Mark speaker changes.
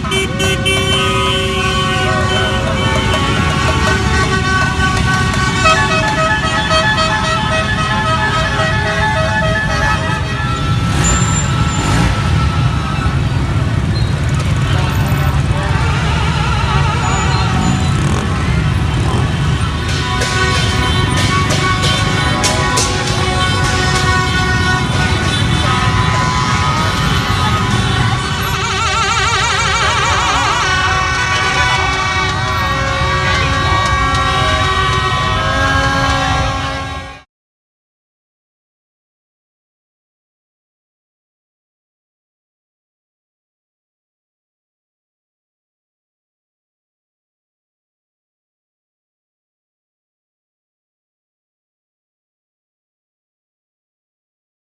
Speaker 1: Beep, beep, beep, beep.